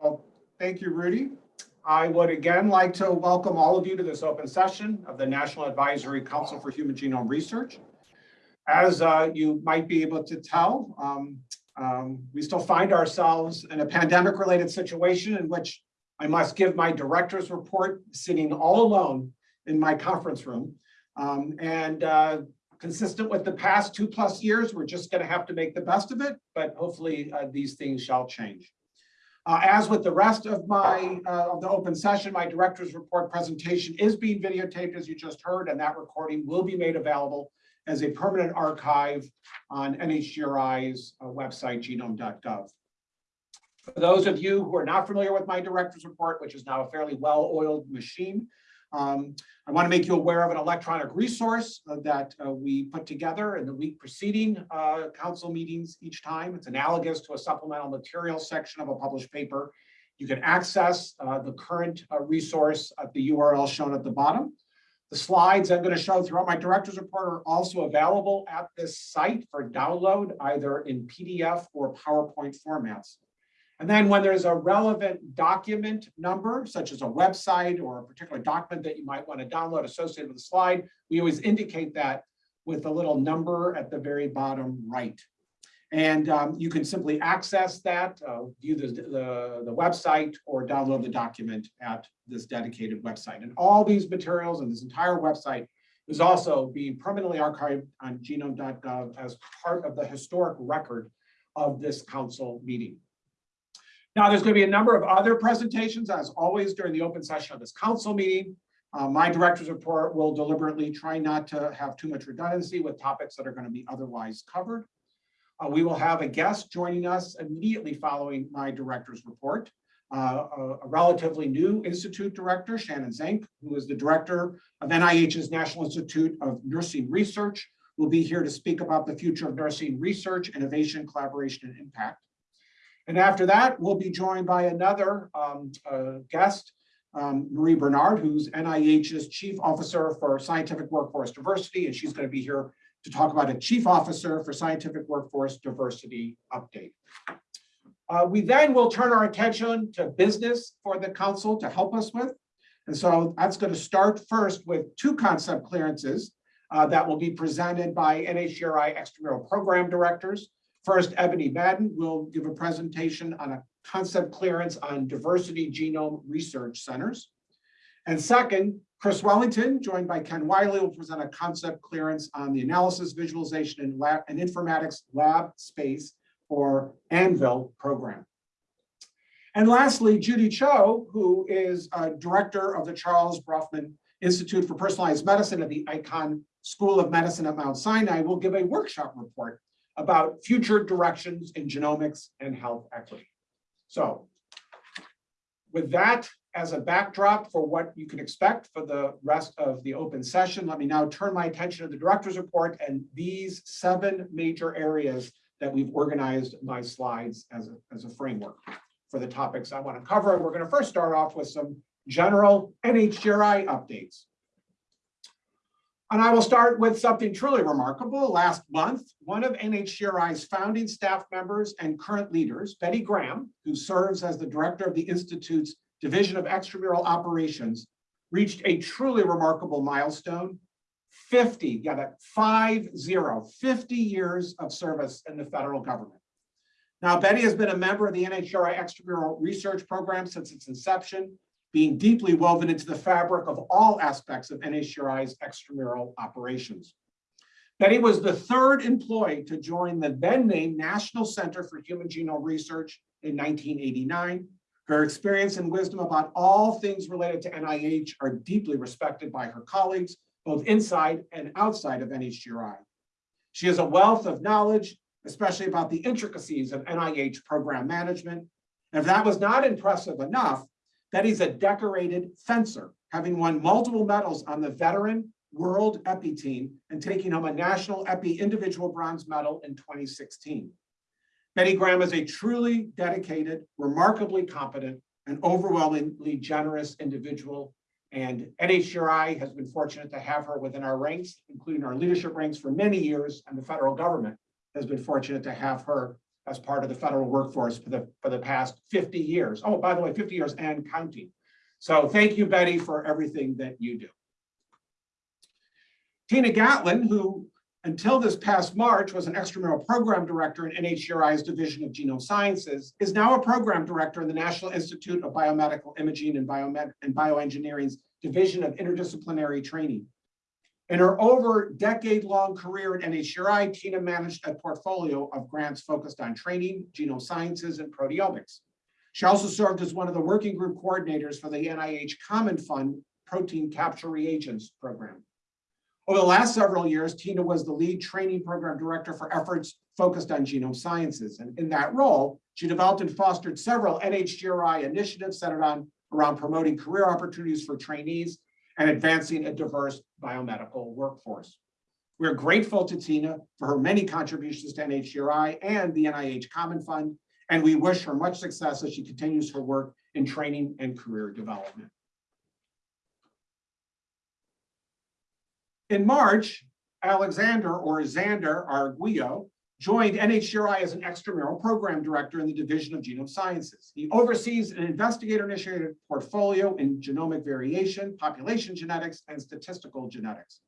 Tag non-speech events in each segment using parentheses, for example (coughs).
Well, thank you, Rudy. I would again like to welcome all of you to this open session of the National Advisory Council for Human Genome Research. As uh, you might be able to tell, um, um, we still find ourselves in a pandemic-related situation in which I must give my director's report sitting all alone in my conference room. Um, and uh, consistent with the past two plus years, we're just going to have to make the best of it, but hopefully uh, these things shall change. Uh, as with the rest of my uh, of the open session, my director's report presentation is being videotaped, as you just heard, and that recording will be made available as a permanent archive on NHGRI's uh, website, genome.gov. For those of you who are not familiar with my director's report, which is now a fairly well-oiled machine, um, I want to make you aware of an electronic resource uh, that uh, we put together in the week preceding uh, council meetings each time. It's analogous to a supplemental material section of a published paper. You can access uh, the current uh, resource at the URL shown at the bottom. The slides I'm going to show throughout my director's report are also available at this site for download, either in PDF or PowerPoint formats. And then when there's a relevant document number, such as a website or a particular document that you might want to download associated with the slide, we always indicate that with a little number at the very bottom right. And um, you can simply access that, uh, view the, the, the website or download the document at this dedicated website. And all these materials and this entire website is also being permanently archived on genome.gov as part of the historic record of this council meeting. Now, there's going to be a number of other presentations, as always, during the open session of this council meeting. Uh, my director's report will deliberately try not to have too much redundancy with topics that are going to be otherwise covered. Uh, we will have a guest joining us immediately following my director's report. Uh, a, a, relatively new institute director, Shannon Zenk, who is the director of NIH's National Institute of Nursing Research, will be here to speak about the future of nursing research, innovation, collaboration, and impact. And after that, we'll be joined by another um, uh, guest, um, Marie Bernard, who's NIH's Chief Officer for Scientific Workforce Diversity, and she's going to be here to talk about a Chief Officer for Scientific Workforce Diversity update. Uh, we then will turn our attention to business for the council to help us with. And so that's going to start first with two concept clearances uh, that will be presented by NHGRI extramural program directors. First, Ebony Madden will give a presentation on a concept clearance on diversity genome research centers. And second, Chris Wellington, joined by Ken Wiley, will present a concept clearance on the analysis, visualization, and, lab, and informatics lab space for AnVIL program. And lastly, Judy Cho, who is a director of the Charles Bronfman Institute for Personalized Medicine at the Icahn School of Medicine at Mount Sinai, will give a workshop report about future directions in genomics and health equity. So with that as a backdrop for what you can expect for the rest of the open session, let me now turn my attention to the director's report and these seven major areas that we've organized my slides as a, as a framework for the topics I want to cover. And we're going to first start off with some general NHGRI updates. And I will start with something truly remarkable. Last month, one of NHGRI's founding staff members and current leaders, Betty Graham, who serves as the director of the Institute's Division of Extramural Operations, reached a truly remarkable milestone, 50, yeah, that five zero, 50 years of service in the federal government. Now, Betty has been a member of the NHGRI Extramural Research Program since its inception, being deeply woven into the fabric of all aspects of NHGRI's extramural operations. Betty was the third employee to join the then named National Center for Human Genome Research in 1989. Her experience and wisdom about all things related to NIH are deeply respected by her colleagues, both inside and outside of NHGRI. She has a wealth of knowledge, especially about the intricacies of NIH program management. And if that was not impressive enough, Betty's a decorated fencer, having won multiple medals on the veteran world épée team and taking home a national épée individual bronze medal in 2016. Betty Graham is a truly dedicated, remarkably competent, and overwhelmingly generous individual. And NHGRI has been fortunate to have her within our ranks, including our leadership ranks for many years, and the federal government has been fortunate to have her as part of the federal workforce for the, for the past 50 years. Oh, by the way, 50 years and counting. So thank you, Betty, for everything that you do. Tina Gatlin, who until this past March was an extramural program director in NHGRI's Division of Genome Sciences, is now a program director in the National Institute of Biomedical Imaging and, Biomed and Bioengineering's Division of Interdisciplinary Training. In her over decade-long career at NHGRI, Tina managed a portfolio of grants focused on training, genome sciences, and proteomics. She also served as one of the working group coordinators for the NIH Common Fund Protein Capture Reagents Program. Over the last several years, Tina was the lead training program director for efforts focused on genome sciences. And in that role, she developed and fostered several NHGRI initiatives centered on around promoting career opportunities for trainees and advancing a diverse biomedical workforce. We're grateful to Tina for her many contributions to NHGRI and the NIH Common Fund, and we wish her much success as she continues her work in training and career development. In March, Alexander or Xander Arguello joined NHGRI as an extramural program director in the Division of Genome Sciences. He oversees an investigator-initiated portfolio in genomic variation, population genetics, and statistical genetics.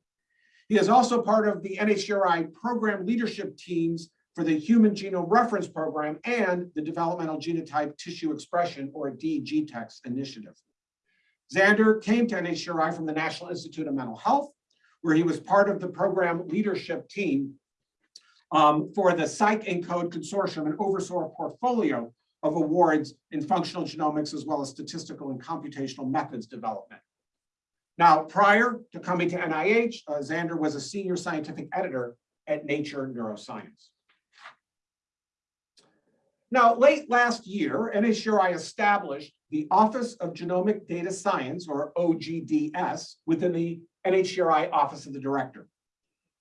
He is also part of the NHGRI program leadership teams for the Human Genome Reference Program and the Developmental Genotype Tissue Expression or dGTEx initiative. Xander came to NHGRI from the National Institute of Mental Health, where he was part of the program leadership team um, for the PsychENCODE Consortium and oversaw a portfolio of awards in functional genomics as well as statistical and computational methods development. Now, prior to coming to NIH, uh, Xander was a senior scientific editor at Nature Neuroscience. Now, late last year, NHGRI established the Office of Genomic Data Science, or OGDS, within the NHGRI Office of the Director.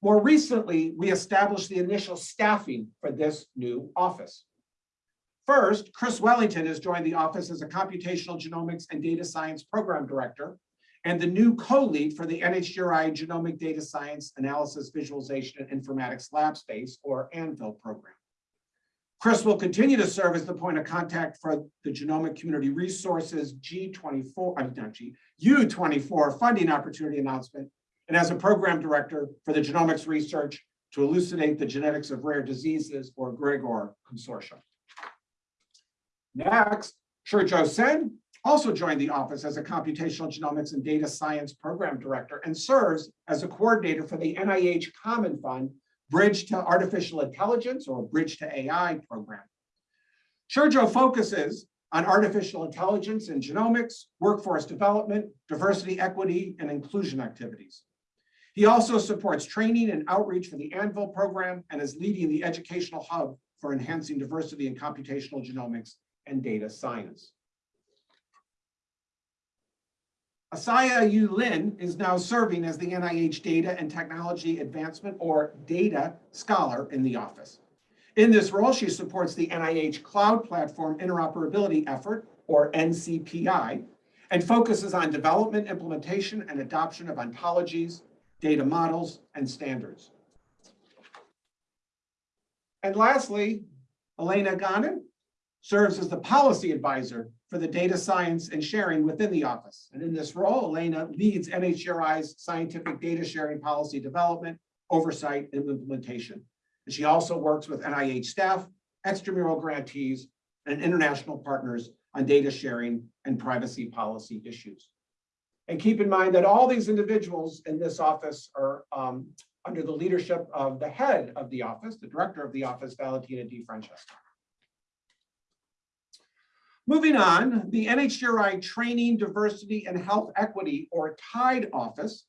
More recently, we established the initial staffing for this new office. First, Chris Wellington has joined the office as a computational genomics and data science program director and the new co-lead for the NHGRI Genomic Data Science Analysis Visualization and Informatics Lab Space, or AnVIL program. Chris will continue to serve as the point of contact for the Genomic Community Resources G24, I'm not G, U24 uh, funding opportunity announcement, and as a program director for the genomics research to elucidate the genetics of rare diseases or GREGoR consortium. Next, Shurjo Sen also joined the office as a computational genomics and data science program director and serves as a coordinator for the NIH Common Fund Bridge to Artificial Intelligence or Bridge to AI program. Shurjo focuses on artificial intelligence and genomics, workforce development, diversity, equity, and inclusion activities. He also supports training and outreach for the AnVIL program and is leading the educational hub for enhancing diversity in computational genomics and data science. Asiyah Yu Lin is now serving as the NIH Data and Technology Advancement or DATA Scholar in the office. In this role, she supports the NIH Cloud Platform Interoperability Effort, or NCPI, and focuses on development, implementation, and adoption of ontologies, data models, and standards. And lastly, Elena Ghanaim serves as the policy advisor for the data science and sharing within the office. And in this role, Elena leads NHGRI's scientific data sharing policy development, oversight, and implementation. And she also works with NIH staff, extramural grantees, and international partners on data sharing and privacy policy issues. And keep in mind that all these individuals in this office are um, under the leadership of the head of the office, the director of the office, Valentina Di Francesco. Moving on, the NHGRI Training, Diversity, and Health Equity, or TIDE office,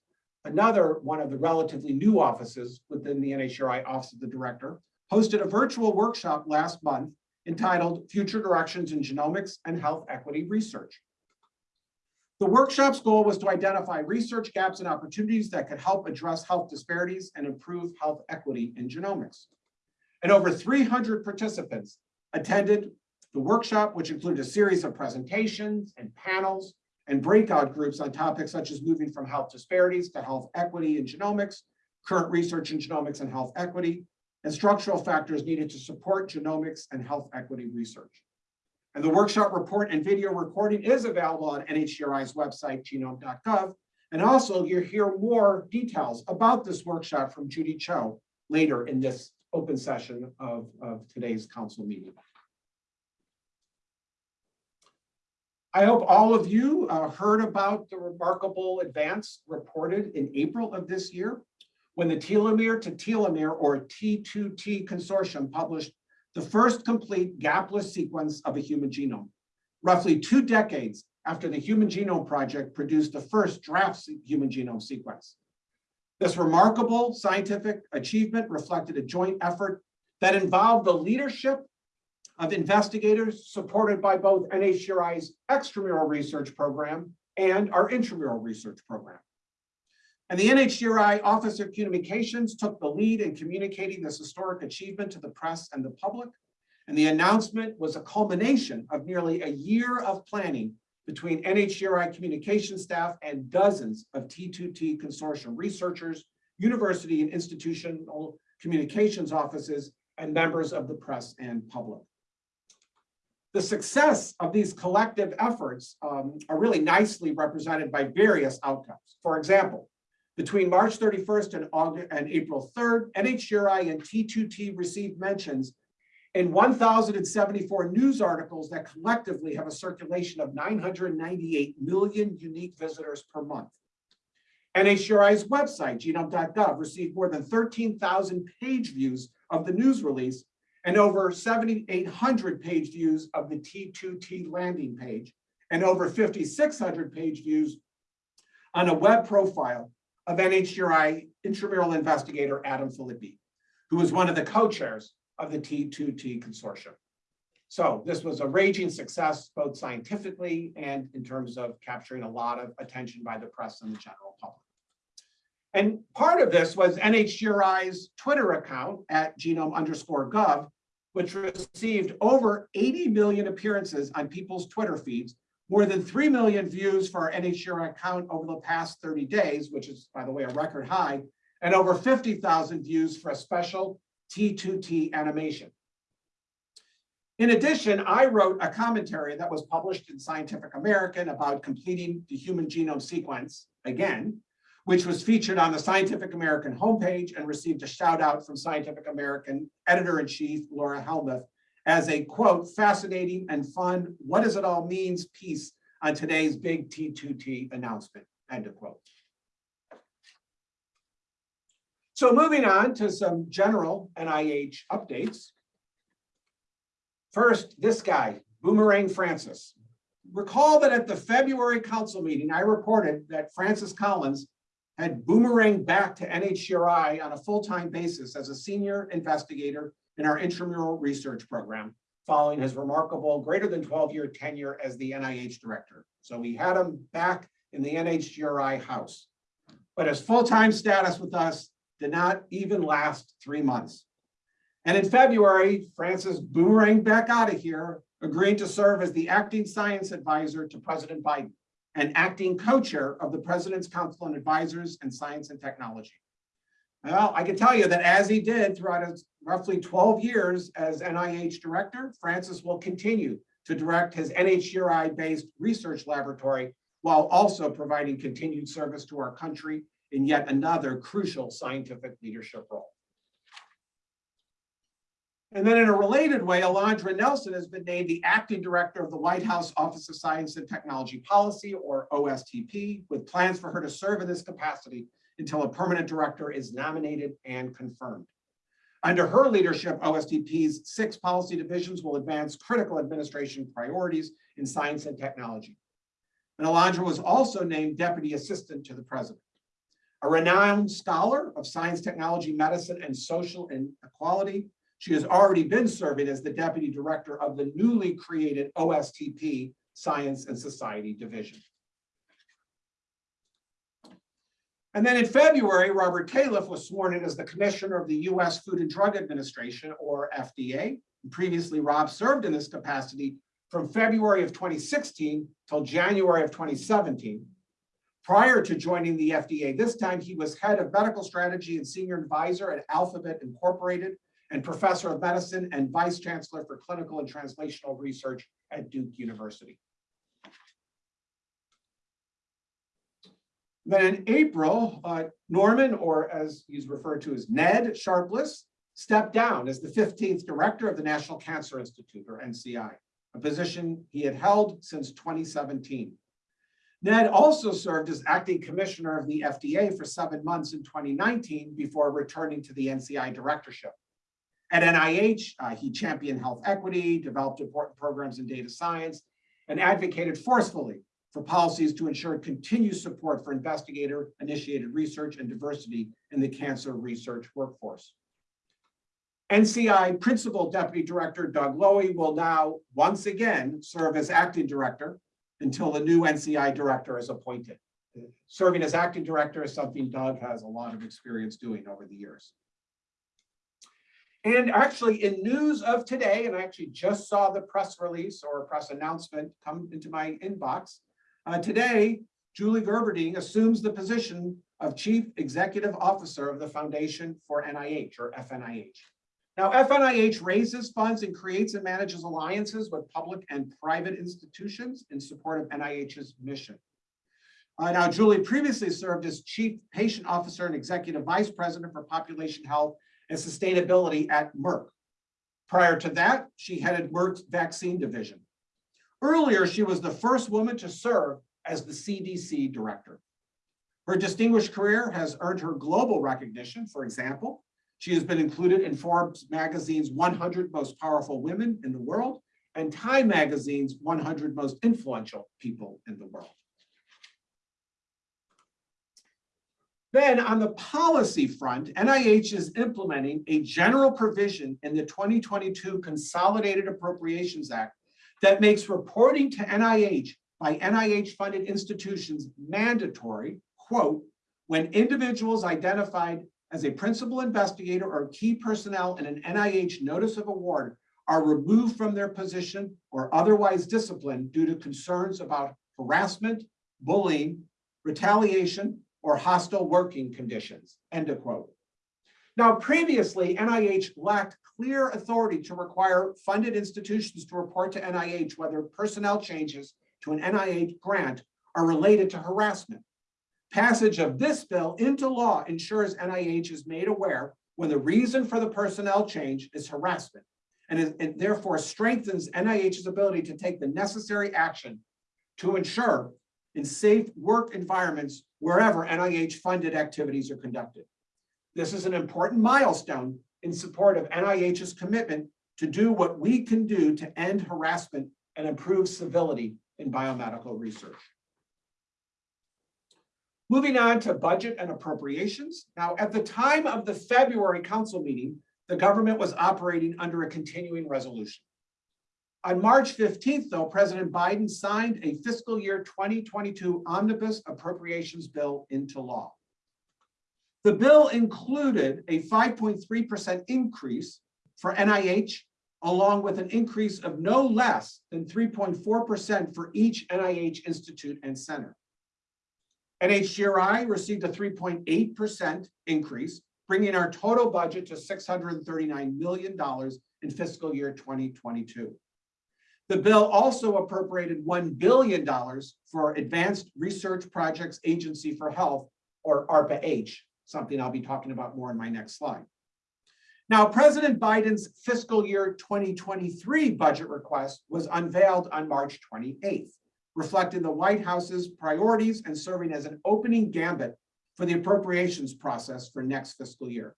another one of the relatively new offices within the NHGRI Office of the Director, hosted a virtual workshop last month entitled Future Directions in Genomics and Health Equity Research. The workshop's goal was to identify research gaps and opportunities that could help address health disparities and improve health equity in genomics. And over 300 participants attended the workshop, which included a series of presentations and panels and breakout groups on topics such as moving from health disparities to health equity in genomics, current research in genomics and health equity, and structural factors needed to support genomics and health equity research. And the workshop report and video recording is available on NHGRI's website, genome.gov. And also you'll hear more details about this workshop from Judy Cho later in this open session of, of today's council meeting. I hope all of you uh, heard about the remarkable advance reported in April of this year when the telomere to telomere or T2T consortium published the first complete gapless sequence of a human genome, roughly two decades after the Human Genome Project produced the first draft human genome sequence. This remarkable scientific achievement reflected a joint effort that involved the leadership of investigators supported by both NHGRI's extramural research program and our intramural research program. And the NHGRI Office of Communications took the lead in communicating this historic achievement to the press and the public. And the announcement was a culmination of nearly a year of planning between NHGRI communication staff and dozens of T2T consortium researchers, university and institutional communications offices, and members of the press and public. The success of these collective efforts um, are really nicely represented by various outcomes. For example, between March 31st and August and April 3rd, NHGRI and T2T received mentions in 1,074 news articles that collectively have a circulation of 998 million unique visitors per month. NHGRI's website, genome.gov, received more than 13,000 page views of the news release and over 7,800 page views of the T2T landing page and over 5,600 page views on a web profile of NHGRI intramural investigator Adam Phillippy, who was one of the co-chairs of the T2T consortium. So this was a raging success, both scientifically and in terms of capturing a lot of attention by the press and the general public. And part of this was NHGRI's Twitter account at genome underscore gov, which received over 80 million appearances on people's Twitter feeds, more than 3 million views for our NHGRI account over the past 30 days, which is, by the way, a record high, and over 50,000 views for a special T2T animation. In addition, I wrote a commentary that was published in Scientific American about completing the human genome sequence again, which was featured on the Scientific American homepage and received a shout out from Scientific American editor-in-chief Laura Helmuth as a quote, fascinating and fun, what does it all means piece on today's big T2T announcement, end of quote. So moving on to some general NIH updates. First, this guy, Boomerang Francis. Recall that at the February council meeting, I reported that Francis Collins had boomeranged back to NHGRI on a full-time basis as a senior investigator in our intramural research program, following his remarkable greater than 12-year tenure as the NIH director. So we had him back in the NHGRI house. But his full-time status with us did not even last three months. And in February, Francis boomeranged back out of here, agreeing to serve as the acting science advisor to President Biden and acting co-chair of the President's Council on Advisors and Science and Technology. Well, I can tell you that as he did throughout his roughly 12 years as NIH director, Francis will continue to direct his NHGRI-based research laboratory while also providing continued service to our country in yet another crucial scientific leadership role. And then in a related way, Alondra Nelson has been named the acting director of the White House Office of Science and Technology Policy, or OSTP, with plans for her to serve in this capacity until a permanent director is nominated and confirmed. Under her leadership, OSTP's six policy divisions will advance critical administration priorities in science and technology. And Alondra was also named deputy assistant to the president. A renowned scholar of science, technology, medicine, and social inequality, she has already been serving as the deputy director of the newly created OSTP Science and Society Division. And then in February, Robert Califf was sworn in as the commissioner of the US Food and Drug Administration, or FDA. Previously, Rob served in this capacity from February of 2016 till January of 2017. Prior to joining the FDA, this time he was head of medical strategy and senior advisor at Alphabet Incorporated, and Professor of Medicine and Vice Chancellor for Clinical and Translational Research at Duke University. Then in April, uh, Norman, or as he's referred to as Ned Sharpless, stepped down as the 15th director of the National Cancer Institute, or NCI, a position he had held since 2017. Ned also served as acting commissioner of the FDA for seven months in 2019 before returning to the NCI directorship. At NIH, uh, he championed health equity, developed important programs in data science, and advocated forcefully for policies to ensure continued support for investigator-initiated research and diversity in the cancer research workforce. NCI Principal Deputy Director Doug Lowy will now once again serve as acting director until the new NCI director is appointed. Serving as acting director is something Doug has a lot of experience doing over the years. And actually in news of today, and I actually just saw the press release or press announcement come into my inbox. Uh, today, Julie Gerberding assumes the position of Chief Executive Officer of the Foundation for NIH or FNIH. Now, FNIH raises funds and creates and manages alliances with public and private institutions in support of NIH's mission. Uh, now, Julie previously served as Chief Patient Officer and Executive Vice President for Population Health and Sustainability at Merck. Prior to that, she headed Merck's vaccine division. Earlier, she was the first woman to serve as the CDC director. Her distinguished career has earned her global recognition. For example, she has been included in Forbes magazine's 100 most powerful women in the world and Time magazine's 100 most influential people in the world. Then on the policy front, NIH is implementing a general provision in the 2022 Consolidated Appropriations Act that makes reporting to NIH by NIH-funded institutions mandatory, quote, when individuals identified as a principal investigator or key personnel in an NIH notice of award are removed from their position or otherwise disciplined due to concerns about harassment, bullying, retaliation, or hostile working conditions, end of quote. Now, previously, NIH lacked clear authority to require funded institutions to report to NIH whether personnel changes to an NIH grant are related to harassment. Passage of this bill into law ensures NIH is made aware when the reason for the personnel change is harassment and therefore strengthens NIH's ability to take the necessary action to ensure in safe work environments wherever NIH funded activities are conducted. This is an important milestone in support of NIH's commitment to do what we can do to end harassment and improve civility in biomedical research. Moving on to budget and appropriations. Now, at the time of the February council meeting, the government was operating under a continuing resolution. On March 15th, though, President Biden signed a fiscal year 2022 omnibus appropriations bill into law. The bill included a 5.3% increase for NIH, along with an increase of no less than 3.4% for each NIH institute and center. NHGRI received a 3.8% increase, bringing our total budget to $639 million in fiscal year 2022. The bill also appropriated $1 billion for Advanced Research Projects Agency for Health, or ARPA-H, something I'll be talking about more in my next slide. Now, President Biden's fiscal year 2023 budget request was unveiled on March 28th reflecting the White House's priorities and serving as an opening gambit for the appropriations process for next fiscal year.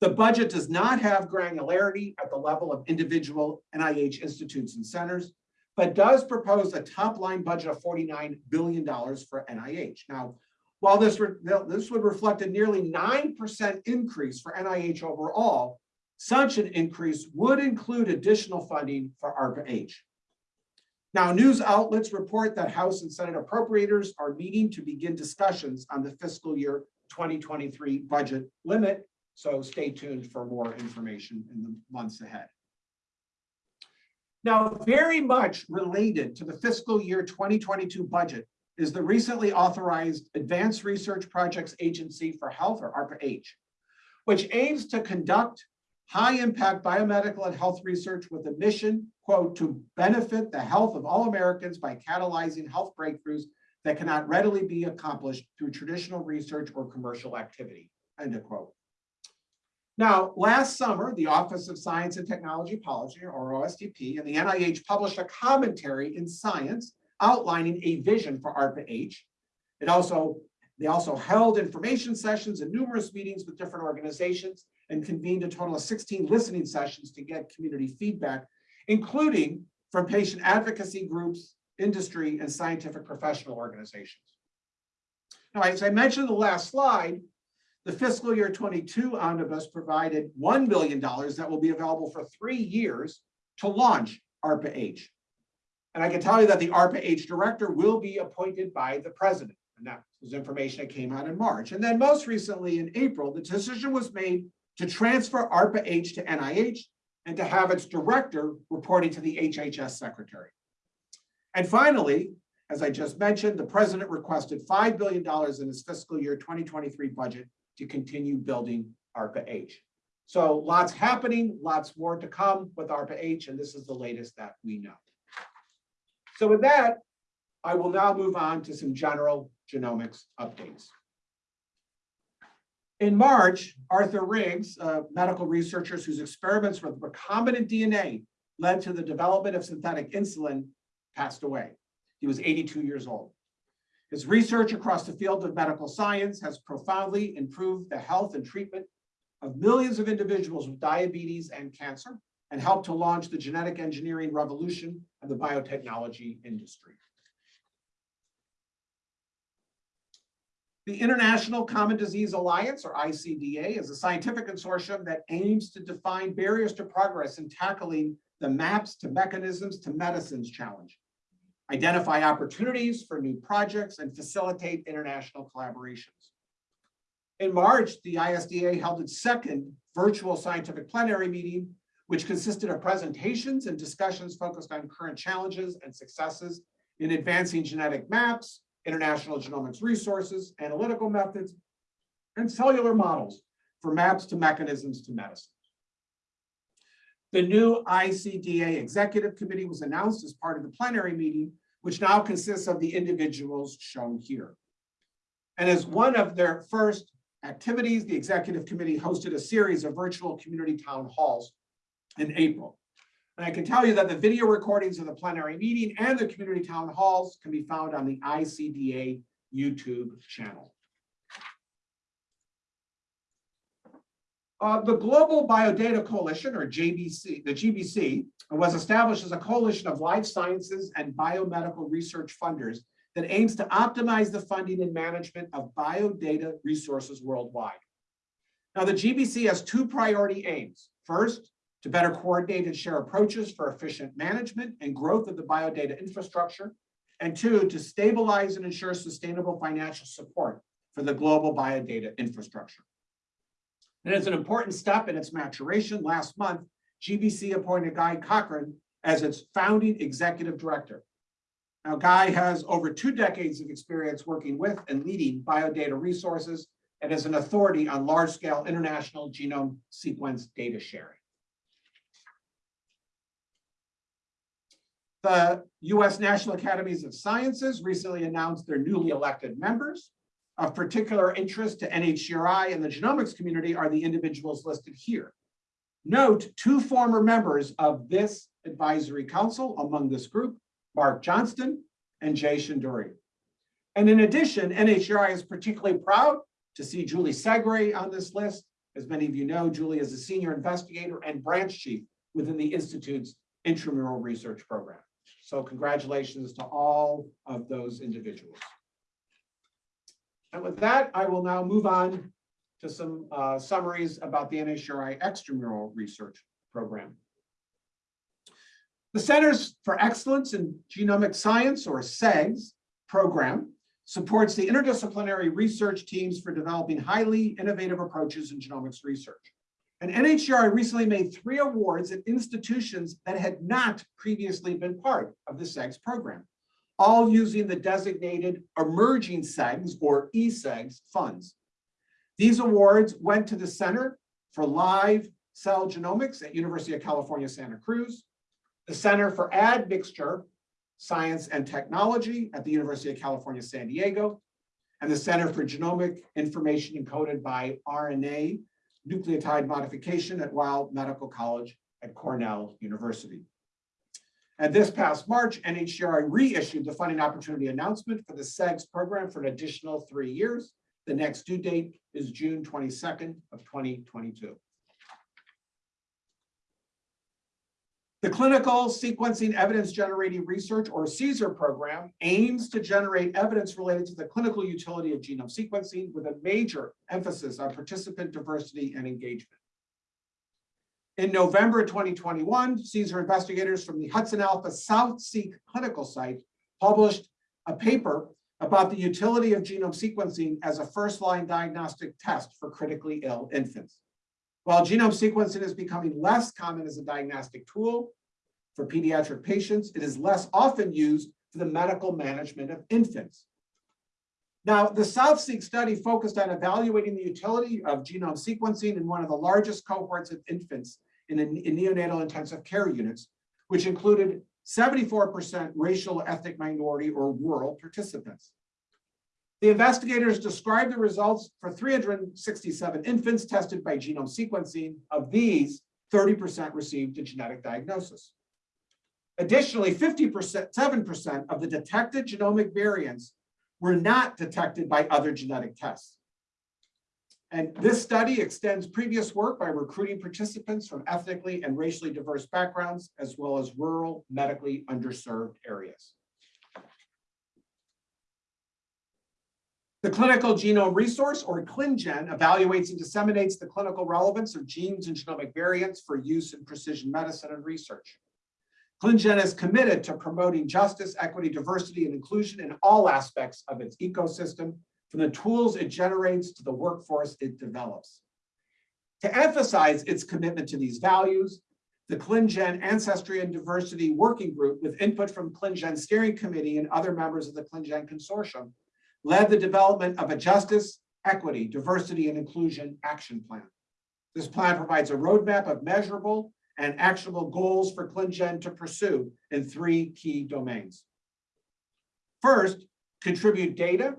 The budget does not have granularity at the level of individual NIH institutes and centers, but does propose a top line budget of $49 billion for NIH. Now, while this, this would reflect a nearly 9% increase for NIH overall, such an increase would include additional funding for ARPA-H. Now, news outlets report that House and Senate appropriators are meeting to begin discussions on the fiscal year 2023 budget limit. So stay tuned for more information in the months ahead. Now, very much related to the fiscal year 2022 budget is the recently authorized Advanced Research Projects Agency for Health, or ARPA-H, which aims to conduct high-impact biomedical and health research with a mission, quote, to benefit the health of all Americans by catalyzing health breakthroughs that cannot readily be accomplished through traditional research or commercial activity, end of quote. Now, last summer, the Office of Science and Technology Policy, or OSTP, and the NIH published a commentary in Science outlining a vision for ARPA-H. It also, they also held information sessions and numerous meetings with different organizations and convened a total of 16 listening sessions to get community feedback, including from patient advocacy groups, industry, and scientific professional organizations. Now, as I mentioned in the last slide, the fiscal year 22 omnibus provided $1 billion that will be available for three years to launch ARPA-H. And I can tell you that the ARPA-H director will be appointed by the president. And that was information that came out in March. And then most recently in April, the decision was made to transfer ARPA-H to NIH and to have its director reporting to the HHS secretary. And finally, as I just mentioned, the president requested $5 billion in his fiscal year 2023 budget to continue building ARPA-H. So lots happening, lots more to come with ARPA-H, and this is the latest that we know. So with that, I will now move on to some general genomics updates. In March, Arthur Riggs, medical researchers whose experiments with recombinant DNA led to the development of synthetic insulin, passed away. He was 82 years old. His research across the field of medical science has profoundly improved the health and treatment of millions of individuals with diabetes and cancer and helped to launch the genetic engineering revolution of the biotechnology industry. The International Common Disease Alliance, or ICDA, is a scientific consortium that aims to define barriers to progress in tackling the maps to mechanisms to medicines challenge, identify opportunities for new projects, and facilitate international collaborations. In March, the ICDA held its second virtual scientific plenary meeting, which consisted of presentations and discussions focused on current challenges and successes in advancing genetic maps, international genomics resources, analytical methods, and cellular models for maps to mechanisms to medicine. The new ICDA Executive Committee was announced as part of the plenary meeting, which now consists of the individuals shown here. And as one of their first activities, the Executive Committee hosted a series of virtual community town halls in April. And I can tell you that the video recordings of the plenary meeting and the community town halls can be found on the ICDA YouTube channel. Uh, the Global Biodata Coalition, or JBC, the GBC, was established as a coalition of life sciences and biomedical research funders that aims to optimize the funding and management of biodata resources worldwide. Now, the GBC has two priority aims. First, to better coordinate and share approaches for efficient management and growth of the biodata infrastructure, and two, to stabilize and ensure sustainable financial support for the global biodata infrastructure. And as an important step in its maturation, last month, GBC appointed Guy Cochrane as its founding executive director. Now, Guy has over two decades of experience working with and leading biodata resources and is an authority on large-scale international genome sequence data sharing. The U.S. National Academies of Sciences recently announced their newly elected members. Of particular interest to NHGRI and the genomics community are the individuals listed here. Note two former members of this advisory council among this group, Mark Johnston and Jay Shendure. And in addition, NHGRI is particularly proud to see Julie Segre on this list. As many of you know, Julie is a senior investigator and branch chief within the Institute's intramural research program. So congratulations to all of those individuals. And with that, I will now move on to some uh, summaries about the NHGRI extramural research program. The Centers for Excellence in Genomic Science, or CEGS, program supports the interdisciplinary research teams for developing highly innovative approaches in genomics research. And NHGRI recently made three awards at institutions that had not previously been part of the CEGS program, all using the designated emerging CEGS or ECEGS funds. These awards went to the Center for Live Cell Genomics at University of California, Santa Cruz, the Center for Admixture Science and Technology at the University of California, San Diego, and the Center for Genomic Information Encoded by RNA Nucleotide Modification at Weill Medical College at Cornell University. And this past March, NHGRI reissued the funding opportunity announcement for the CEGS program for an additional three years. The next due date is June 22nd of 2022. The Clinical Sequencing Evidence Generating Research, or CSER program, aims to generate evidence related to the clinical utility of genome sequencing with a major emphasis on participant diversity and engagement. In November 2021, CSER investigators from the Hudson Alpha SouthSeq clinical site published a paper about the utility of genome sequencing as a first-line diagnostic test for critically ill infants. While genome sequencing is becoming less common as a diagnostic tool for pediatric patients, it is less often used for the medical management of infants. Now, the SouthSeq study focused on evaluating the utility of genome sequencing in one of the largest cohorts of infants in, in neonatal intensive care units, which included 74% racial ethnic minority or rural participants. The investigators described the results for 367 infants tested by genome sequencing. Of these, 30% received a genetic diagnosis. Additionally, 50%, 7% of the detected genomic variants were not detected by other genetic tests. And this study extends previous work by recruiting participants from ethnically and racially diverse backgrounds, as well as rural, medically underserved areas. The Clinical Genome Resource, or ClinGen, evaluates and disseminates the clinical relevance of genes and genomic variants for use in precision medicine and research. ClinGen is committed to promoting justice, equity, diversity, and inclusion in all aspects of its ecosystem, from the tools it generates to the workforce it develops. To emphasize its commitment to these values, the ClinGen Ancestry and Diversity Working Group, with input from ClinGen Steering Committee and other members of the ClinGen Consortium, led the development of a justice, equity, diversity, and inclusion action plan. This plan provides a roadmap of measurable and actionable goals for ClinGen to pursue in three key domains. First, contribute data,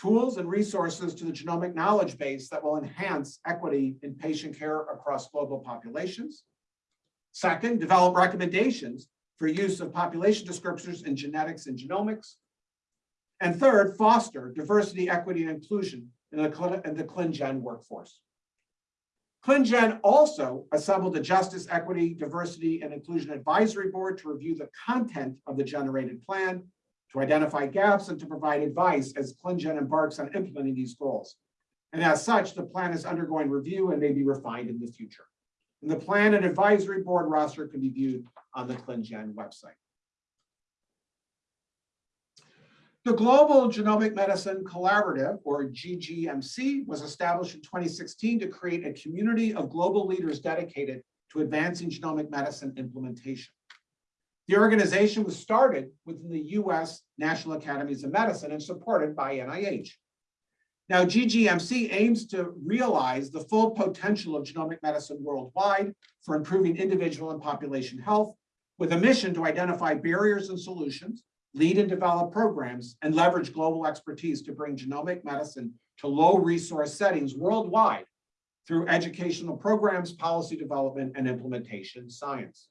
tools, and resources to the genomic knowledge base that will enhance equity in patient care across global populations. Second, develop recommendations for use of population descriptors in genetics and genomics. And third, foster diversity, equity, and inclusion in the, in the ClinGen workforce. ClinGen also assembled a Justice, Equity, Diversity, and Inclusion Advisory Board to review the content of the generated plan, to identify gaps, and to provide advice as ClinGen embarks on implementing these goals. And as such, the plan is undergoing review and may be refined in the future. And the plan and advisory board roster can be viewed on the ClinGen website. The Global Genomic Medicine Collaborative, or GGMC, was established in 2016 to create a community of global leaders dedicated to advancing genomic medicine implementation. The organization was started within the US National Academies of Medicine and supported by NIH. Now, GGMC aims to realize the full potential of genomic medicine worldwide for improving individual and population health with a mission to identify barriers and solutions lead and develop programs, and leverage global expertise to bring genomic medicine to low resource settings worldwide through educational programs, policy development, and implementation science.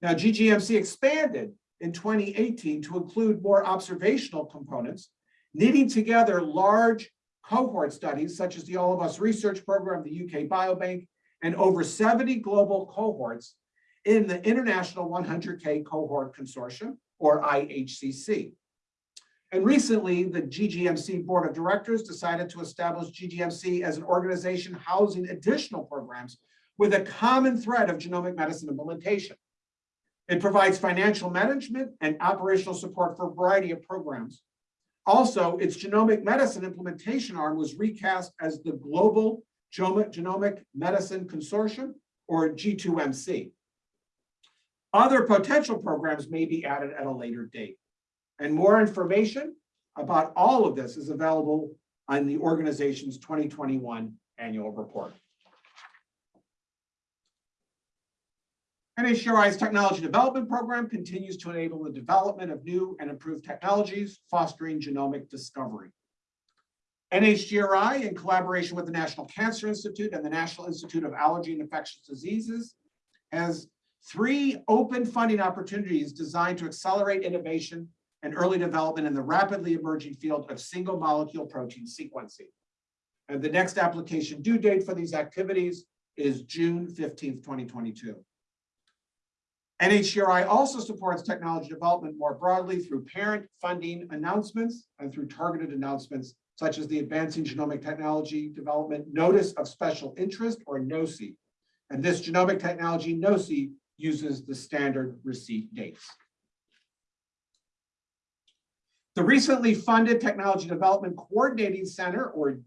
Now, GGMC expanded in 2018 to include more observational components, knitting together large cohort studies such as the All of Us research program, the UK Biobank, and over 70 global cohorts in the International 100K Cohort Consortium, or IHCC. And recently, the GGMC Board of Directors decided to establish GGMC as an organization housing additional programs with a common thread of genomic medicine implementation. It provides financial management and operational support for a variety of programs. Also, its genomic medicine implementation arm was recast as the Global Genomic Medicine Consortium, or G2MC. Other potential programs may be added at a later date. And more information about all of this is available on the organization's 2021 annual report. NHGRI's Technology Development Program continues to enable the development of new and improved technologies, fostering genomic discovery. NHGRI, in collaboration with the National Cancer Institute and the National Institute of Allergy and Infectious Diseases, has three open funding opportunities designed to accelerate innovation and early development in the rapidly emerging field of single molecule protein sequencing. And the next application due date for these activities is June fifteenth, twenty twenty-two. NHGRI also supports technology development more broadly through parent funding announcements and through targeted announcements such as the Advancing Genomic Technology Development Notice of Special Interest or NOSI. And this genomic technology NOSI uses the standard receipt dates. The recently funded Technology Development Coordinating Center or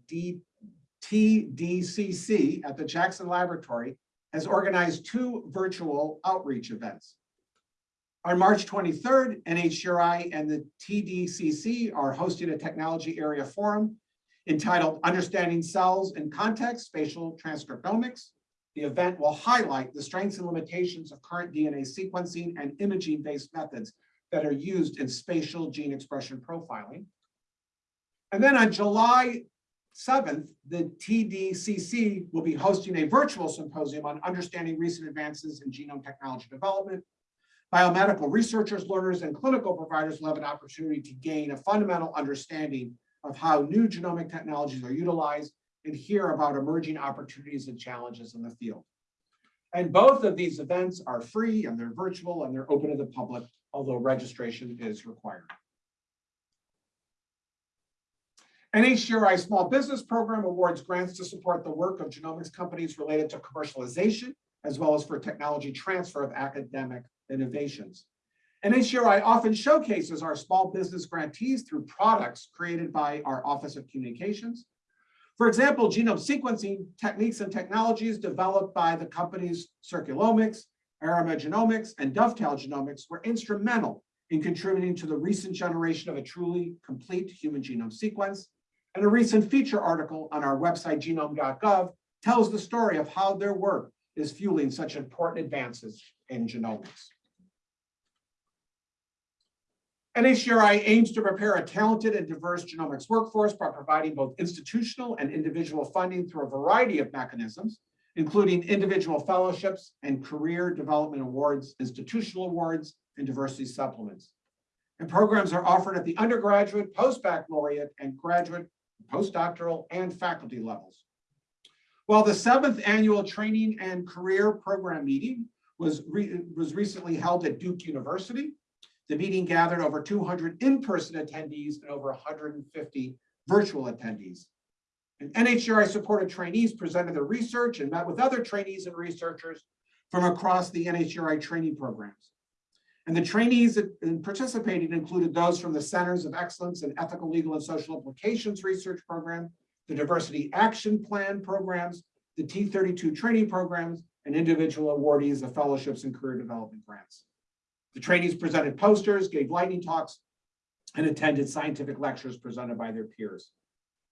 TDCC at the Jackson Laboratory has organized two virtual outreach events. On March 23rd, NHGRI and the TDCC are hosting a technology area forum entitled Understanding Cells in Context, Spatial Transcriptomics. The event will highlight the strengths and limitations of current DNA sequencing and imaging-based methods that are used in spatial gene expression profiling. And then on July 7th, the TDCC will be hosting a virtual symposium on understanding recent advances in genome technology development. Biomedical researchers, learners, and clinical providers will have an opportunity to gain a fundamental understanding of how new genomic technologies are utilized and hear about emerging opportunities and challenges in the field. And both of these events are free and they're virtual and they're open to the public, although registration is required. NHGRI Small Business Program awards grants to support the work of genomics companies related to commercialization, as well as for technology transfer of academic innovations. NHGRI often showcases our small business grantees through products created by our Office of Communications. For example, genome sequencing techniques and technologies developed by the companies Circulomics, Arima Genomics, and Dovetail Genomics were instrumental in contributing to the recent generation of a truly complete human genome sequence and a recent feature article on our website, genome.gov, tells the story of how their work is fueling such important advances in genomics. NHGRI aims to prepare a talented and diverse genomics workforce by providing both institutional and individual funding through a variety of mechanisms, including individual fellowships and career development awards, institutional awards, and diversity supplements. And programs are offered at the undergraduate, post-baccalaureate, and graduate postdoctoral, and faculty levels. While the seventh annual training and career program meeting was, re was recently held at Duke University, the meeting gathered over 200 in-person attendees and over 150 virtual attendees. And NHGRI supported trainees presented their research and met with other trainees and researchers from across the NHGRI training programs. And the trainees that participated included those from the Centers of Excellence in Ethical, Legal, and Social Implications Research Program, the Diversity Action Plan programs, the T32 training programs, and individual awardees of fellowships and career development grants. The trainees presented posters, gave lightning talks, and attended scientific lectures presented by their peers.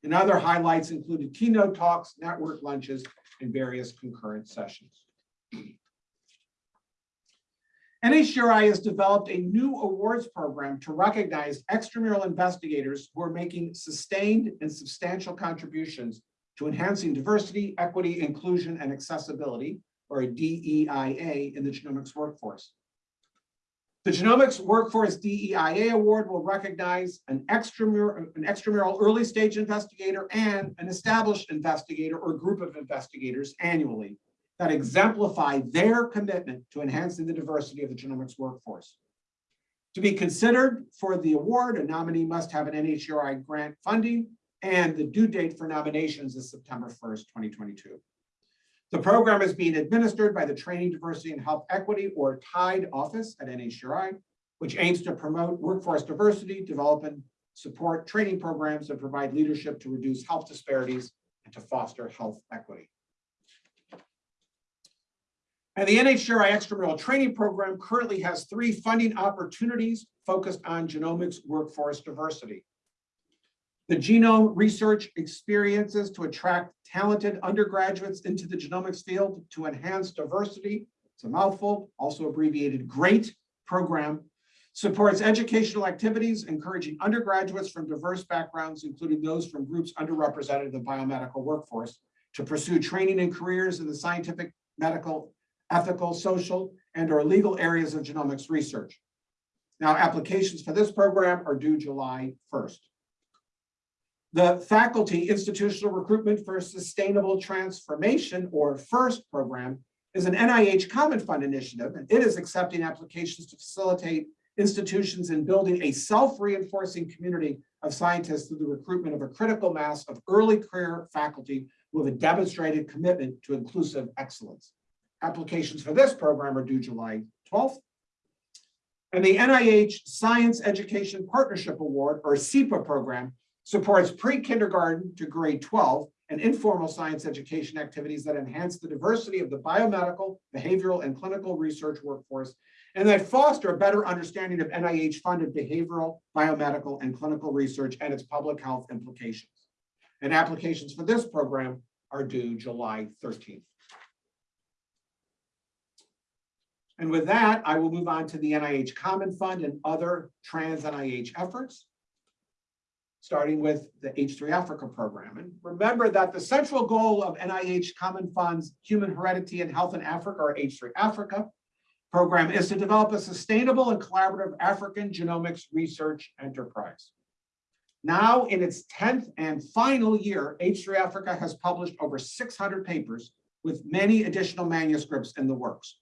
And other highlights included keynote talks, network lunches, and various concurrent sessions. NHGRI has developed a new awards program to recognize extramural investigators who are making sustained and substantial contributions to enhancing diversity, equity, inclusion, and accessibility, or DEIA, in the genomics workforce. The Genomics Workforce DEIA Award will recognize an extramural, an extramural early stage investigator and an established investigator or group of investigators annually that exemplify their commitment to enhancing the diversity of the genomics workforce. To be considered for the award, a nominee must have an NHGRI grant funding and the due date for nominations is September 1st, 2022. The program is being administered by the Training Diversity and Health Equity or TIDE office at NHGRI, which aims to promote workforce diversity, develop and support training programs and provide leadership to reduce health disparities and to foster health equity. And the NHGRI extramural training program currently has three funding opportunities focused on genomics workforce diversity. The genome research experiences to attract talented undergraduates into the genomics field to enhance diversity, it's a mouthful, also abbreviated GREAT program, supports educational activities, encouraging undergraduates from diverse backgrounds, including those from groups underrepresented in the biomedical workforce, to pursue training and careers in the scientific, medical, ethical, social, and or legal areas of genomics research. Now, applications for this program are due July 1st. The Faculty Institutional Recruitment for Sustainable Transformation, or FIRST program, is an NIH Common Fund initiative, and it is accepting applications to facilitate institutions in building a self-reinforcing community of scientists through the recruitment of a critical mass of early career faculty with a demonstrated commitment to inclusive excellence. Applications for this program are due July 12th. And the NIH Science Education Partnership Award, or SEPA program, supports pre-kindergarten to grade 12 and informal science education activities that enhance the diversity of the biomedical, behavioral, and clinical research workforce, and that foster a better understanding of NIH-funded behavioral, biomedical, and clinical research and its public health implications. And applications for this program are due July 13th. And with that, I will move on to the NIH Common Fund and other trans NIH efforts starting with the H3 Africa program. And remember that the central goal of NIH Common Fund's Human Heredity and Health in Africa, or H3 Africa program, is to develop a sustainable and collaborative African genomics research enterprise. Now in its 10th and final year, H3 Africa has published over 600 papers with many additional manuscripts in the works.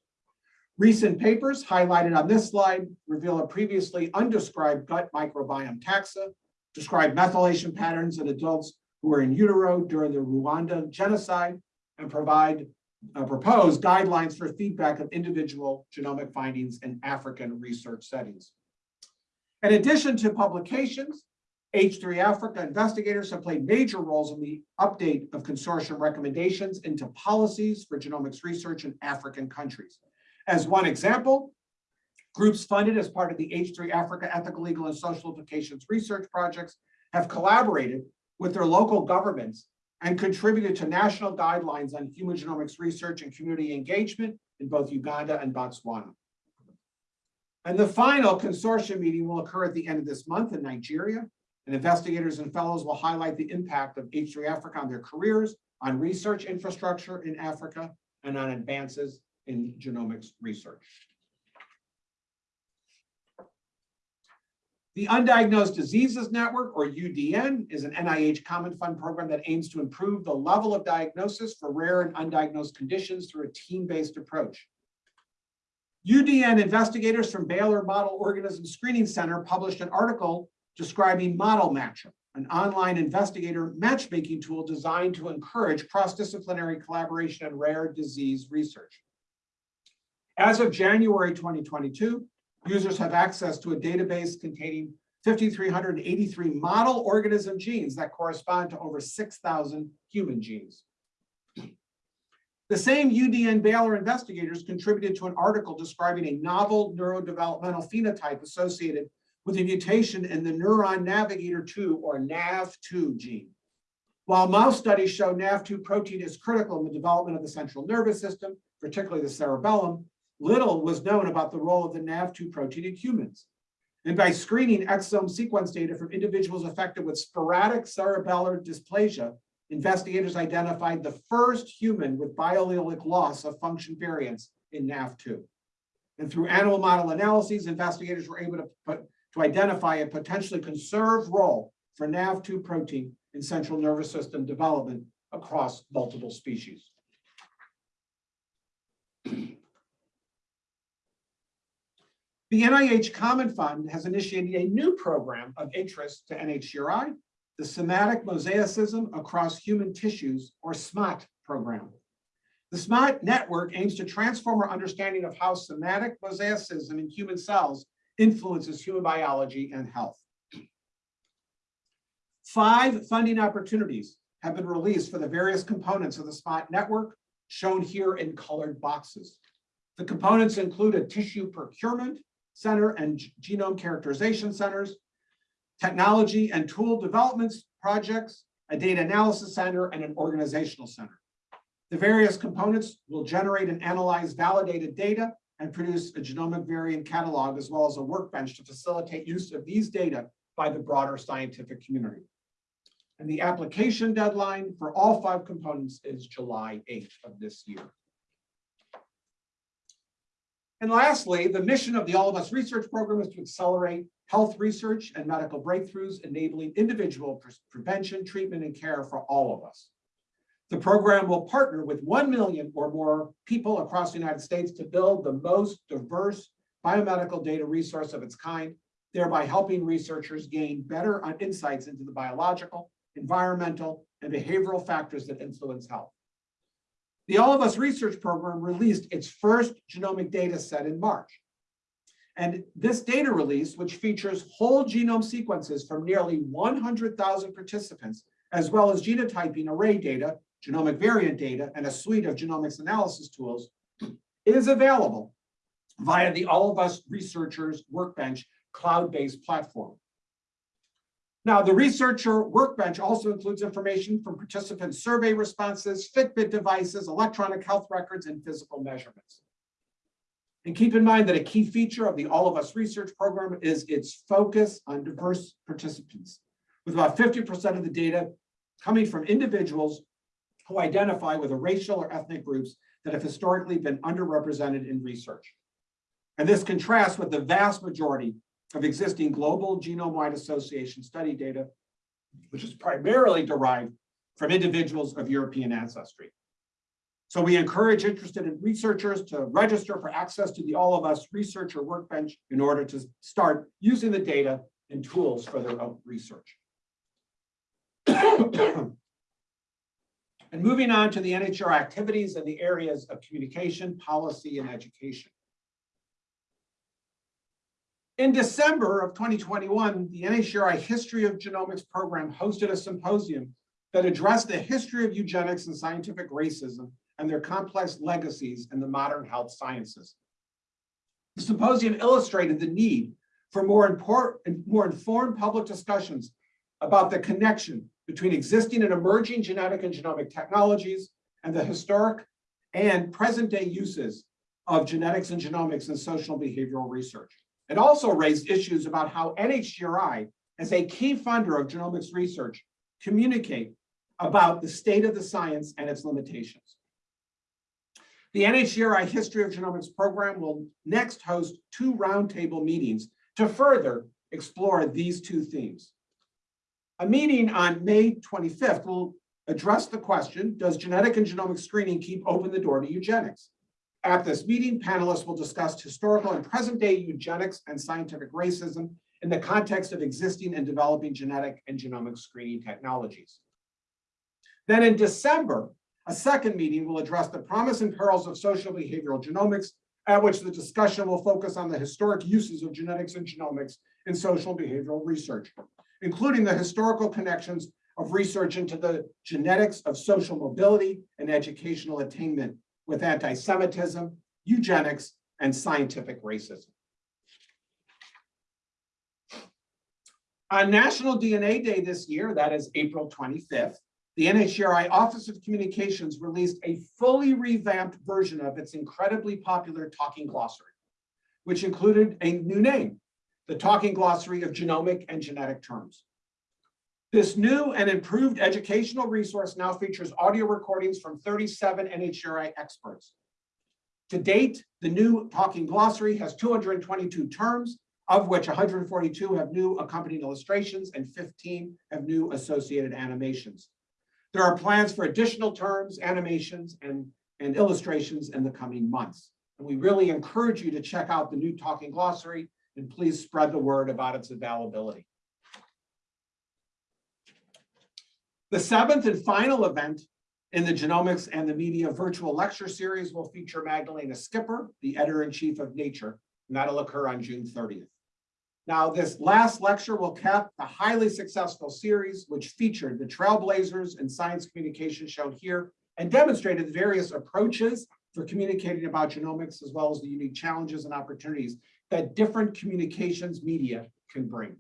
Recent papers highlighted on this slide reveal a previously undescribed gut microbiome taxa, describe methylation patterns in adults who were in utero during the Rwanda genocide, and provide uh, propose guidelines for feedback of individual genomic findings in African research settings. In addition to publications, H3 Africa investigators have played major roles in the update of consortium recommendations into policies for genomics research in African countries. As one example, Groups funded as part of the H3 Africa Ethical, Legal, and Social Implications Research Projects have collaborated with their local governments and contributed to national guidelines on human genomics research and community engagement in both Uganda and Botswana. And the final consortium meeting will occur at the end of this month in Nigeria, and investigators and fellows will highlight the impact of H3 Africa on their careers, on research infrastructure in Africa, and on advances in genomics research. The Undiagnosed Diseases Network, or UDN, is an NIH Common Fund program that aims to improve the level of diagnosis for rare and undiagnosed conditions through a team-based approach. UDN investigators from Baylor Model Organism Screening Center published an article describing Model Matcher, an online investigator matchmaking tool designed to encourage cross-disciplinary collaboration in rare disease research. As of January 2022, users have access to a database containing 5,383 model organism genes that correspond to over 6,000 human genes. The same UDN Baylor investigators contributed to an article describing a novel neurodevelopmental phenotype associated with a mutation in the neuron navigator 2 or NAV2 gene. While mouse studies show NAV2 protein is critical in the development of the central nervous system, particularly the cerebellum, little was known about the role of the NAV2 protein in humans. And by screening exome sequence data from individuals affected with sporadic cerebellar dysplasia, investigators identified the first human with biallelic loss of function variants in NAV2. And through animal model analyses, investigators were able to, put, to identify a potentially conserved role for NAV2 protein in central nervous system development across multiple species. The NIH Common Fund has initiated a new program of interest to NHGRI, the Somatic Mosaicism Across Human Tissues, or SMaHT program. The SMaHT network aims to transform our understanding of how somatic mosaicism in human cells influences human biology and health. Five funding opportunities have been released for the various components of the SMaHT network, shown here in colored boxes. The components include a tissue procurement, Center and Genome Characterization Centers, Technology and Tool Development Projects, a Data Analysis Center, and an Organizational Center. The various components will generate and analyze validated data and produce a genomic variant catalog as well as a workbench to facilitate use of these data by the broader scientific community. And the application deadline for all five components is July 8th of this year. And lastly, the mission of the All of Us Research Program is to accelerate health research and medical breakthroughs, enabling individual pre- prevention, treatment, and care for all of us. The program will partner with 1 million or more people across the United States to build the most diverse biomedical data resource of its kind, thereby helping researchers gain better uh, insights into the biological, environmental, and behavioral factors that influence health. The All of Us Research Program released its first genomic data set in March. And this data release, which features whole genome sequences from nearly 100,000 participants, as well as genotyping array data, genomic variant data, and a suite of genomics analysis tools, is available via the All of Us Researchers Workbench cloud-based platform. Now, the researcher workbench also includes information from participant survey responses, Fitbit devices, electronic health records, and physical measurements. And keep in mind that a key feature of the All of Us research program is its focus on diverse participants, with about 50% of the data coming from individuals who identify with a racial or ethnic groups that have historically been underrepresented in research. And this contrasts with the vast majority of existing global genome-wide association study data, which is primarily derived from individuals of European ancestry. So we encourage interested in researchers to register for access to the All of Us Researcher Workbench in order to start using the data and tools for their own research. (coughs) And moving on to the NHR activities in the areas of communication, policy, and education. In December of 2021, the NHGRI History of Genomics program hosted a symposium that addressed the history of eugenics and scientific racism and their complex legacies in the modern health sciences. The symposium illustrated the need for more important, more informed public discussions about the connection between existing and emerging genetic and genomic technologies and the historic and present day uses of genetics and genomics in social behavioral research. It also raised issues about how NHGRI, as a key funder of genomics research, communicate about the state of the science and its limitations. The NHGRI History of Genomics program will next host two roundtable meetings to further explore these two themes. A meeting on May 25th will address the question, does genetic and genomic screening keep open the door to eugenics? At this meeting, panelists will discuss historical and present day eugenics and scientific racism in the context of existing and developing genetic and genomic screening technologies. Then in December, a second meeting will address the promise and perils of social behavioral genomics, at which the discussion will focus on the historic uses of genetics and genomics in social behavioral research, including the historical connections of research into the genetics of social mobility and educational attainment with anti-Semitism, eugenics, and scientific racism. On National DNA Day this year, that is April 25th, the NHGRI Office of Communications released a fully revamped version of its incredibly popular talking glossary, which included a new name, the Talking Glossary of Genomic and Genetic Terms. This new and improved educational resource now features audio recordings from 37 NHGRI experts. To date, the new Talking Glossary has 222 terms, of which 142 have new accompanying illustrations and 15 have new associated animations. There are plans for additional terms, animations, and, and illustrations in the coming months. And we really encourage you to check out the new Talking Glossary and please spread the word about its availability. The seventh and final event in the Genomics and the Media virtual lecture series will feature Magdalena Skipper, the editor-in-chief of Nature, and that'll occur on June 30th. Now, this last lecture will cap the highly successful series, which featured the trailblazers in science communication shown here and demonstrated various approaches for communicating about genomics, as well as the unique challenges and opportunities that different communications media can bring. In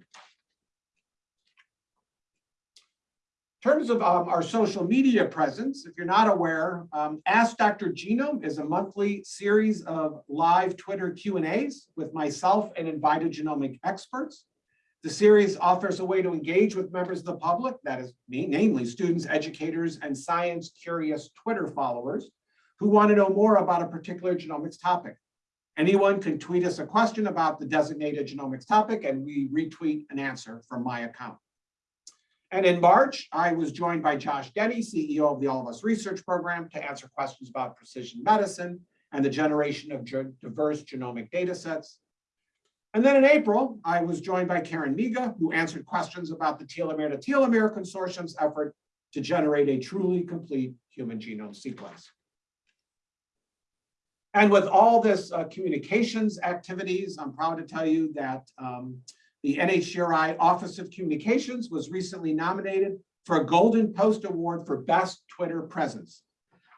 terms of um, our social media presence, if you're not aware, um, Ask Dr. Genome is a monthly series of live Twitter Q and As with myself and invited genomic experts. The series offers a way to engage with members of the public, that is me, namely students, educators, and science curious Twitter followers who want to know more about a particular genomics topic. Anyone can tweet us a question about the designated genomics topic and we retweet an answer from my account. And in March, I was joined by Josh Denny, CEO of the All of Us Research Program to answer questions about precision medicine and the generation of diverse genomic data sets. And then in April, I was joined by Karen Miga, who answered questions about the Telomere to Telomere Consortium's effort to generate a truly complete human genome sequence. And with all this uh, communications activities, I'm proud to tell you that um, the NHGRI Office of Communications was recently nominated for a Golden Post Award for Best Twitter Presence.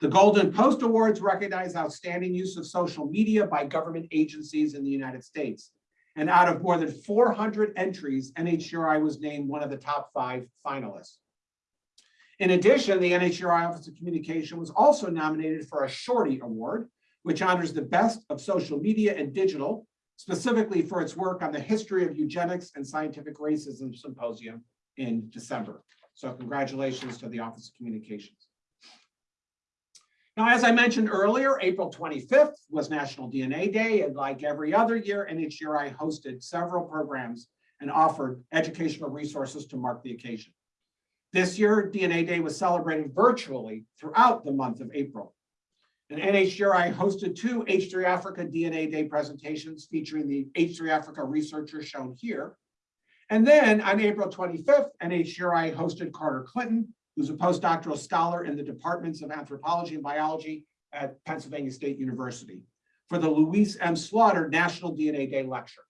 The Golden Post Awards recognize outstanding use of social media by government agencies in the United States. And out of more than 400 entries, NHGRI was named one of the top five finalists. In addition, the NHGRI Office of Communication was also nominated for a Shorty Award, which honors the best of social media and digital, specifically for its work on the history of eugenics and scientific racism symposium in December. So congratulations to the Office of Communications. Now, as I mentioned earlier, April 25th was National DNA Day, and like every other year, NHGRI hosted several programs and offered educational resources to mark the occasion. This year, DNA Day was celebrated virtually throughout the month of April. And NHGRI hosted two H3 Africa DNA Day presentations featuring the H3 Africa researchers shown here. And then on April 25th, NHGRI hosted Carter Clinton, who's a postdoctoral scholar in the departments of anthropology and biology at Pennsylvania State University, for the Louise M. Slaughter National DNA Day Lecture.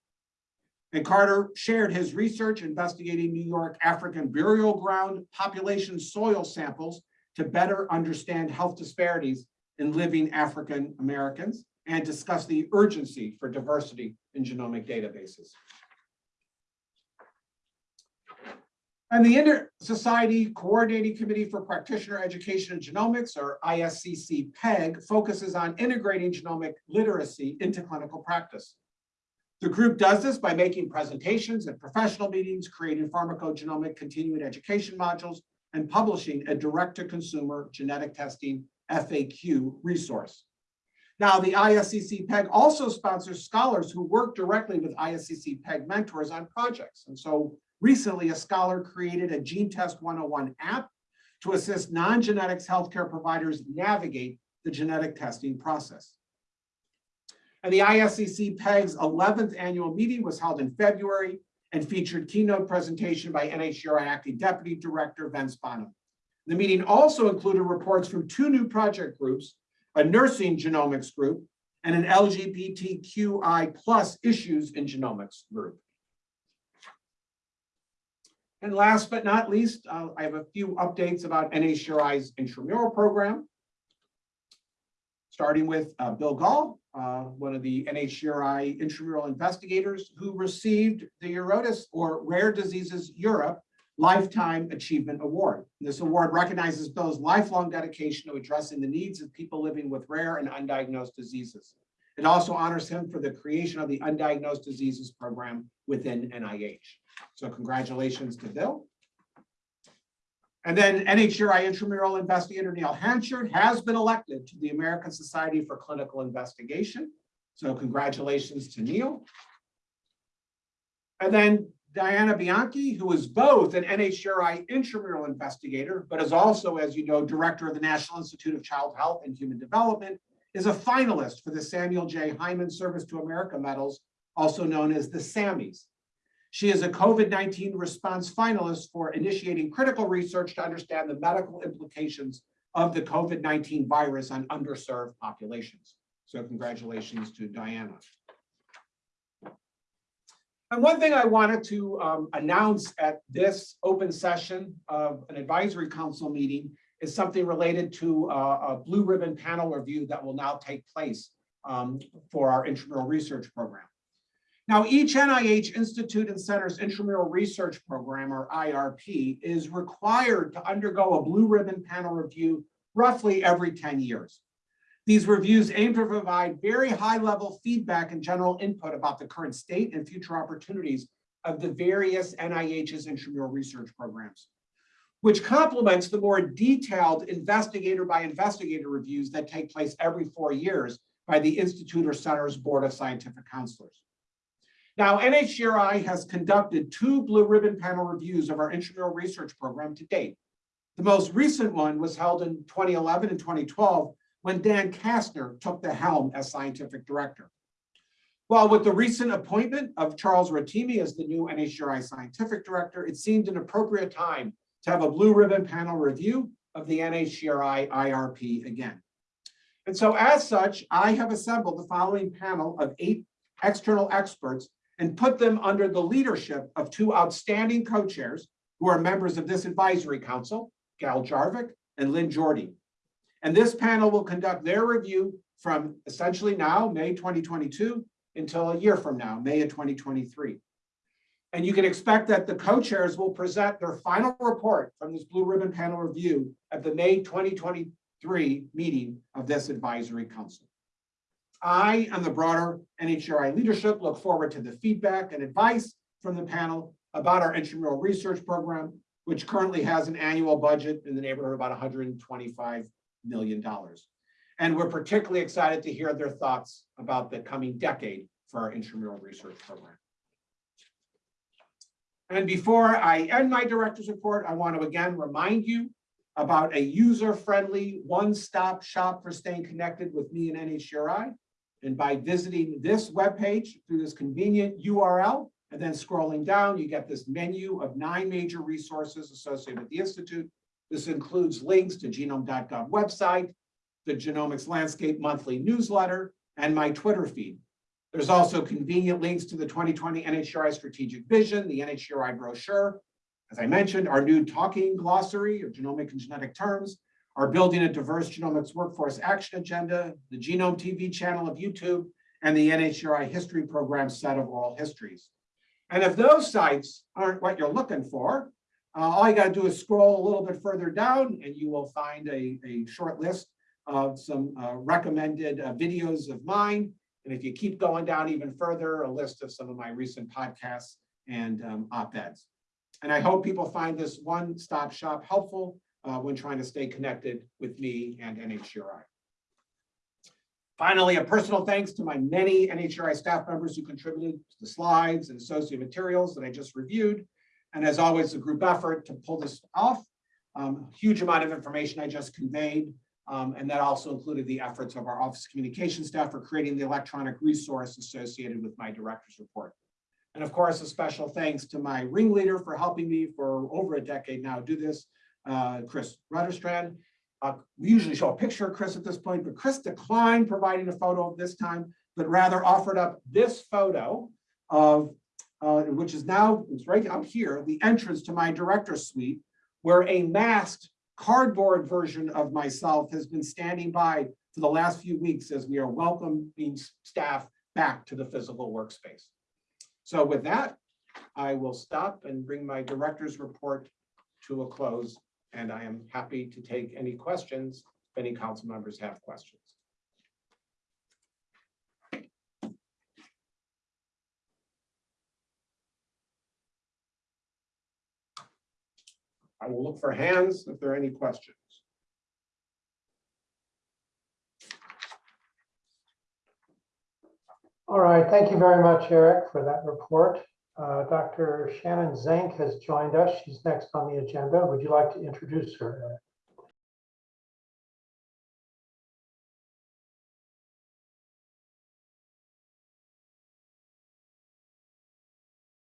And Carter shared his research investigating New York African burial ground population soil samples to better understand health disparities in living African Americans and discuss the urgency for diversity in genomic databases. And the Inter-Society Coordinating Committee for Practitioner Education and Genomics, or ISCC PEG, focuses on integrating genomic literacy into clinical practice. The group does this by making presentations at professional meetings, creating pharmacogenomic continuing education modules, and publishing a direct-to-consumer genetic testing FAQ resource. Now, the ISCC PEG also sponsors scholars who work directly with ISCC PEG mentors on projects. And so recently, a scholar created a Gene Test 101 app to assist non-genetics healthcare providers navigate the genetic testing process. And the ISCC PEG's 11th annual meeting was held in February and featured keynote presentation by NHGRI Acting Deputy Director Vince Bonham. The meeting also included reports from two new project groups, a nursing genomics group and an LGBTQI plus issues in genomics group. And last but not least, uh, I have a few updates about NHGRI's intramural program. Starting with uh, Bill Gahl, uh, one of the NHGRI intramural investigators who received the EURORDIS or Rare Diseases Europe Lifetime Achievement Award. This award recognizes Bill's lifelong dedication to addressing the needs of people living with rare and undiagnosed diseases. It also honors him for the creation of the Undiagnosed Diseases Program within NIH. So congratulations to Bill. And then NHGRI intramural investigator Neil Hanchard has been elected to the American Society for Clinical Investigation. So congratulations to Neil. And then Diana Bianchi, who is both an NHGRI intramural investigator, but is also, as you know, director of the National Institute of Child Health and Human Development, is a finalist for the Samuel J. Heyman Service to America Medals, also known as the SAMMYs. She is a COVID-19 response finalist for initiating critical research to understand the medical implications of the COVID-19 virus on underserved populations. So congratulations to Diana. And one thing I wanted to um, announce at this open session of an advisory council meeting is something related to uh, a blue ribbon panel review that will now take place um, for our intramural research program. Now, each NIH Institute and Center's intramural research program, or IRP, is required to undergo a blue ribbon panel review roughly every 10 years. These reviews aim to provide very high-level feedback and general input about the current state and future opportunities of the various NIH's intramural research programs, which complements the more detailed investigator by investigator reviews that take place every four years by the Institute or Center's Board of Scientific Counselors. Now, NHGRI has conducted two blue ribbon panel reviews of our intramural research program to date. The most recent one was held in 2011 and 2012 when Dan Kastner took the helm as scientific director. While with the recent appointment of Charles Rotimi as the new NHGRI scientific director, it seemed an appropriate time to have a blue ribbon panel review of the NHGRI IRP again. And so as such, I have assembled the following panel of eight external experts and put them under the leadership of two outstanding co-chairs who are members of this advisory council, Gail Jarvik and Lynn Jorde. And this panel will conduct their review from essentially now, May 2022, until a year from now, May of 2023. And you can expect that the co-chairs will present their final report from this blue ribbon panel review at the May 2023 meeting of this advisory council. I and the broader NHGRI leadership look forward to the feedback and advice from the panel about our intramural research program, which currently has an annual budget in the neighborhood of about 125 million dollars. And we're particularly excited to hear their thoughts about the coming decade for our intramural research program. And before I end my director's report, I want to again remind you about a user-friendly one-stop shop for staying connected with me and NHGRI. And by visiting this webpage through this convenient URL and then scrolling down, you get this menu of nine major resources associated with the Institute. This includes links to genome.gov website, the Genomics Landscape monthly newsletter, and my Twitter feed. There's also convenient links to the 2020 NHGRI strategic vision, the NHGRI brochure. As I mentioned, our new talking glossary of genomic and genetic terms, our building a diverse genomics workforce action agenda, the Genome TV channel of YouTube, and the NHGRI history program set of oral histories. And if those sites aren't what you're looking for, uh, all you got to do is scroll a little bit further down and you will find a, a short list of some uh, recommended uh, videos of mine. And if you keep going down even further, a list of some of my recent podcasts and um, op-eds. And I hope people find this one-stop shop helpful uh, when trying to stay connected with me and NHGRI. Finally, a personal thanks to my many NHGRI staff members who contributed to the slides and associated materials that I just reviewed. And as always, a group effort to pull this off. Um, huge amount of information I just conveyed. Um, and that also included the efforts of our office communication staff for creating the electronic resource associated with my director's report. And of course, a special thanks to my ringleader for helping me for over a decade now do this, uh, Chris Rutterstrand. Uh, we usually show a picture of Chris at this point, but Chris declined providing a photo this time, but rather offered up this photo of, uh, which is now, it's right out here, the entrance to my director's suite, where a masked cardboard version of myself has been standing by for the last few weeks as we are welcoming staff back to the physical workspace. So with that, I will stop and bring my director's report to a close, and I am happy to take any questions if any council members have questions. I will look for hands if there are any questions. All right, thank you very much, Eric, for that report. Uh, Dr. Shannon Zenk has joined us. She's next on the agenda. Would you like to introduce her? Eric?